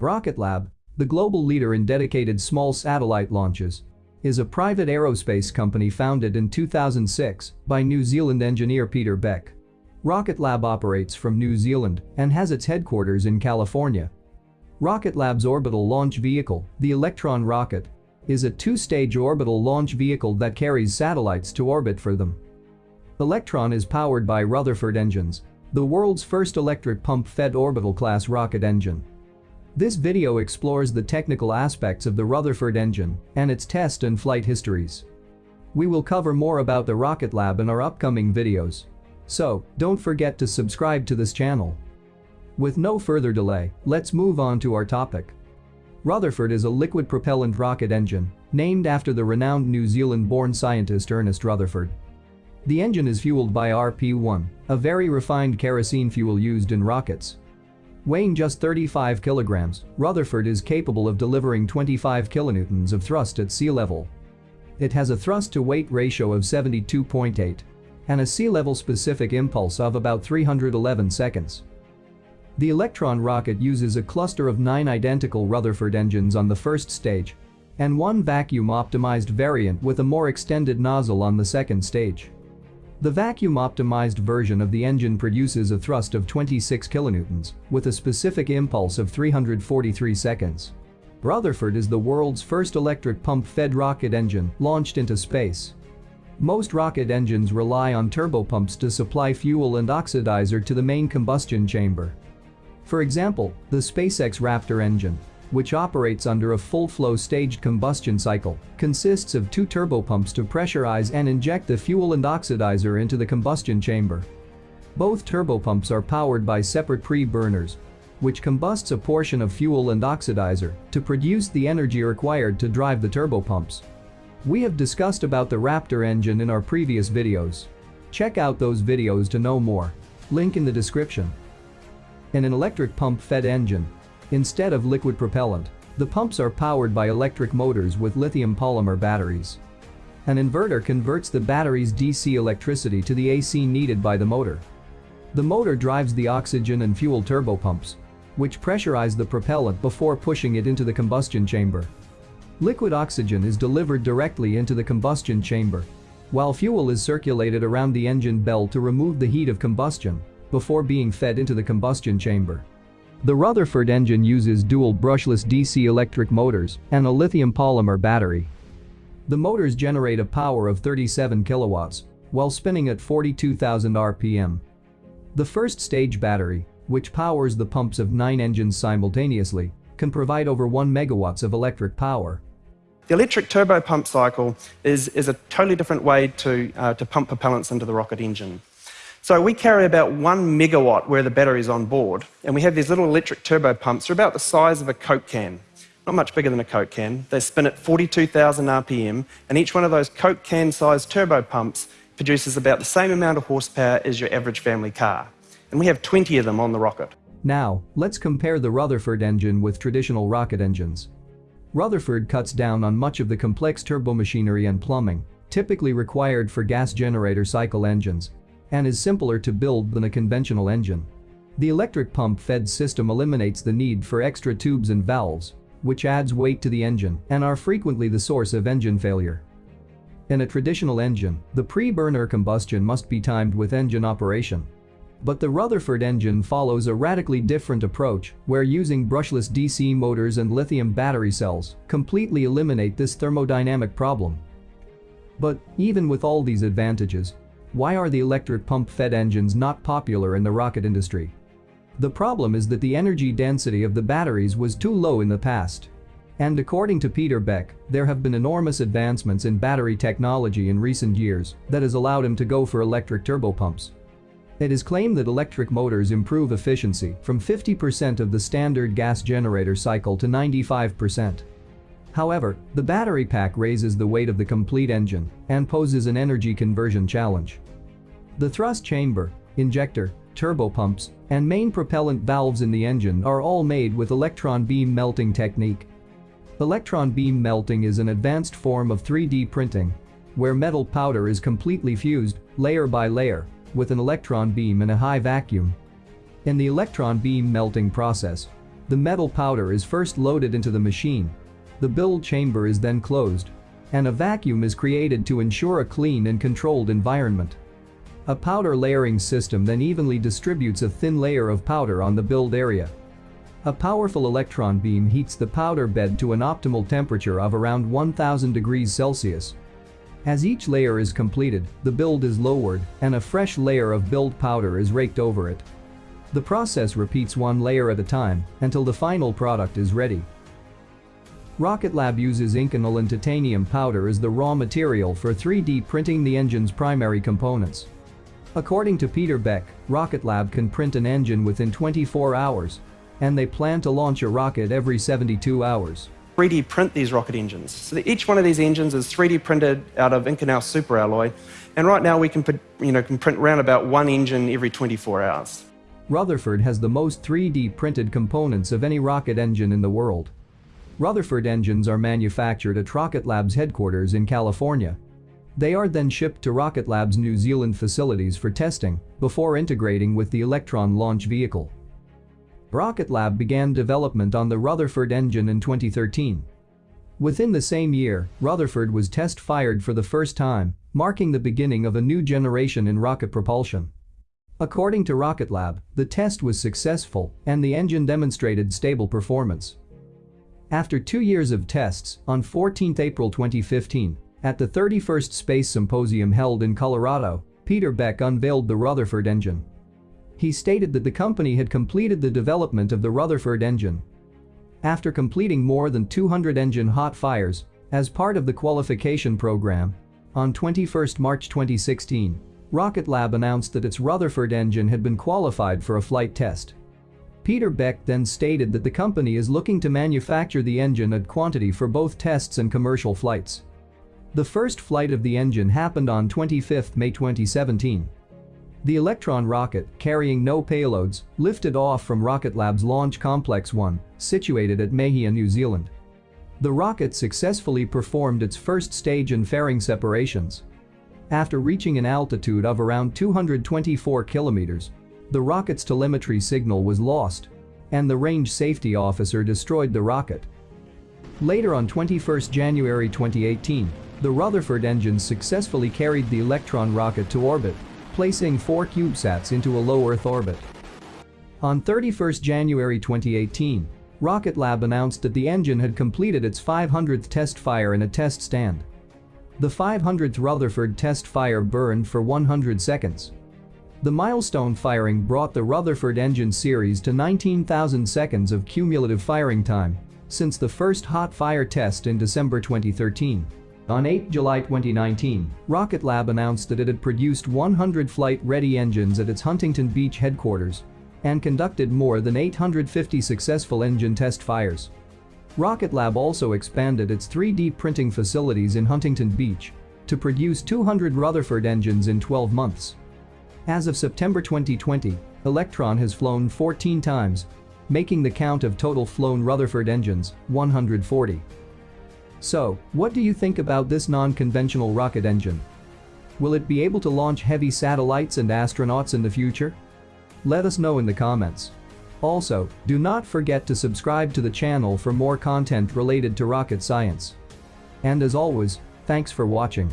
Rocket Lab, the global leader in dedicated small satellite launches, is a private aerospace company founded in 2006 by New Zealand engineer Peter Beck. Rocket Lab operates from New Zealand and has its headquarters in California. Rocket Lab's orbital launch vehicle, the Electron rocket, is a two-stage orbital launch vehicle that carries satellites to orbit for them. Electron is powered by Rutherford engines, the world's first electric pump-fed orbital-class rocket engine. This video explores the technical aspects of the Rutherford engine and its test and flight histories. We will cover more about the Rocket Lab in our upcoming videos. So, don't forget to subscribe to this channel. With no further delay, let's move on to our topic. Rutherford is a liquid propellant rocket engine, named after the renowned New Zealand-born scientist Ernest Rutherford. The engine is fueled by RP-1, a very refined kerosene fuel used in rockets. Weighing just 35 kilograms, Rutherford is capable of delivering 25 kilonewtons of thrust at sea level. It has a thrust-to-weight ratio of 72.8 and a sea level specific impulse of about 311 seconds. The Electron rocket uses a cluster of nine identical Rutherford engines on the first stage and one vacuum-optimized variant with a more extended nozzle on the second stage. The vacuum-optimized version of the engine produces a thrust of 26 kilonewtons with a specific impulse of 343 seconds. Rutherford is the world's first electric pump-fed rocket engine launched into space. Most rocket engines rely on turbopumps to supply fuel and oxidizer to the main combustion chamber. For example, the SpaceX Raptor engine which operates under a full-flow staged combustion cycle, consists of two turbopumps to pressurize and inject the fuel and oxidizer into the combustion chamber. Both turbopumps are powered by separate pre-burners, which combusts a portion of fuel and oxidizer to produce the energy required to drive the turbopumps. We have discussed about the Raptor engine in our previous videos. Check out those videos to know more. Link in the description. In an electric pump-fed engine, Instead of liquid propellant, the pumps are powered by electric motors with lithium polymer batteries. An inverter converts the battery's DC electricity to the AC needed by the motor. The motor drives the oxygen and fuel turbopumps, which pressurize the propellant before pushing it into the combustion chamber. Liquid oxygen is delivered directly into the combustion chamber, while fuel is circulated around the engine bell to remove the heat of combustion before being fed into the combustion chamber. The Rutherford engine uses dual brushless DC electric motors and a lithium polymer battery. The motors generate a power of 37 kilowatts while spinning at 42,000 RPM. The first stage battery, which powers the pumps of nine engines simultaneously, can provide over 1 megawatts of electric power. The electric turbo pump cycle is, is a totally different way to, uh, to pump propellants into the rocket engine. So we carry about one megawatt where the battery is on board, and we have these little electric turbo pumps. They're about the size of a Coke can, not much bigger than a Coke can. They spin at 42,000 RPM, and each one of those Coke can-sized turbo pumps produces about the same amount of horsepower as your average family car. And we have 20 of them on the rocket. Now, let's compare the Rutherford engine with traditional rocket engines. Rutherford cuts down on much of the complex turbomachinery and plumbing typically required for gas generator cycle engines and is simpler to build than a conventional engine. The electric pump-fed system eliminates the need for extra tubes and valves, which adds weight to the engine and are frequently the source of engine failure. In a traditional engine, the pre-burner combustion must be timed with engine operation. But the Rutherford engine follows a radically different approach where using brushless DC motors and lithium battery cells completely eliminate this thermodynamic problem. But even with all these advantages, why are the electric pump-fed engines not popular in the rocket industry? The problem is that the energy density of the batteries was too low in the past. And according to Peter Beck, there have been enormous advancements in battery technology in recent years that has allowed him to go for electric turbopumps. It is claimed that electric motors improve efficiency from 50% of the standard gas generator cycle to 95%. However, the battery pack raises the weight of the complete engine and poses an energy conversion challenge. The thrust chamber, injector, turbopumps, and main propellant valves in the engine are all made with electron beam melting technique. Electron beam melting is an advanced form of 3D printing where metal powder is completely fused, layer by layer, with an electron beam in a high vacuum. In the electron beam melting process, the metal powder is first loaded into the machine. The build chamber is then closed. And a vacuum is created to ensure a clean and controlled environment. A powder layering system then evenly distributes a thin layer of powder on the build area. A powerful electron beam heats the powder bed to an optimal temperature of around 1000 degrees Celsius. As each layer is completed, the build is lowered and a fresh layer of build powder is raked over it. The process repeats one layer at a time until the final product is ready. Rocket Lab uses Inconel and titanium powder as the raw material for 3D printing the engine's primary components. According to Peter Beck, Rocket Lab can print an engine within 24 hours, and they plan to launch a rocket every 72 hours. 3D print these rocket engines. So each one of these engines is 3D printed out of Inconel superalloy, and right now we can, you know, can print around about one engine every 24 hours. Rutherford has the most 3D printed components of any rocket engine in the world. Rutherford engines are manufactured at Rocket Lab's headquarters in California, they are then shipped to Rocket Lab's New Zealand facilities for testing before integrating with the Electron launch vehicle. Rocket Lab began development on the Rutherford engine in 2013. Within the same year, Rutherford was test-fired for the first time, marking the beginning of a new generation in rocket propulsion. According to Rocket Lab, the test was successful and the engine demonstrated stable performance. After two years of tests, on 14 April 2015, at the 31st Space Symposium held in Colorado, Peter Beck unveiled the Rutherford engine. He stated that the company had completed the development of the Rutherford engine. After completing more than 200 engine hot fires, as part of the qualification program, on 21 March 2016, Rocket Lab announced that its Rutherford engine had been qualified for a flight test. Peter Beck then stated that the company is looking to manufacture the engine at quantity for both tests and commercial flights. The first flight of the engine happened on 25 May 2017. The Electron rocket, carrying no payloads, lifted off from Rocket Lab's Launch Complex 1, situated at Mahia, New Zealand. The rocket successfully performed its first stage and fairing separations. After reaching an altitude of around 224 kilometers, the rocket's telemetry signal was lost, and the range safety officer destroyed the rocket. Later on 21 January 2018, the Rutherford engines successfully carried the Electron rocket to orbit, placing four CubeSats into a low Earth orbit. On 31 January 2018, Rocket Lab announced that the engine had completed its 500th test fire in a test stand. The 500th Rutherford test fire burned for 100 seconds. The milestone firing brought the Rutherford engine series to 19,000 seconds of cumulative firing time since the first hot fire test in December 2013. On 8 July 2019, Rocket Lab announced that it had produced 100 flight-ready engines at its Huntington Beach headquarters and conducted more than 850 successful engine test fires. Rocket Lab also expanded its 3D printing facilities in Huntington Beach to produce 200 Rutherford engines in 12 months. As of September 2020, Electron has flown 14 times, making the count of total flown Rutherford engines 140. So, what do you think about this non-conventional rocket engine? Will it be able to launch heavy satellites and astronauts in the future? Let us know in the comments. Also, do not forget to subscribe to the channel for more content related to rocket science. And as always, thanks for watching.